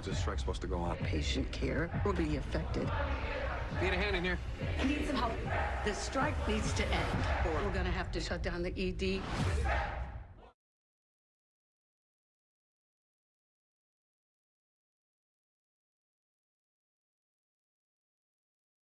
long is this strike supposed to go on? Patient care will be affected. Need a hand in here? I need some help. The strike needs to end, or we're gonna have to shut down the ED.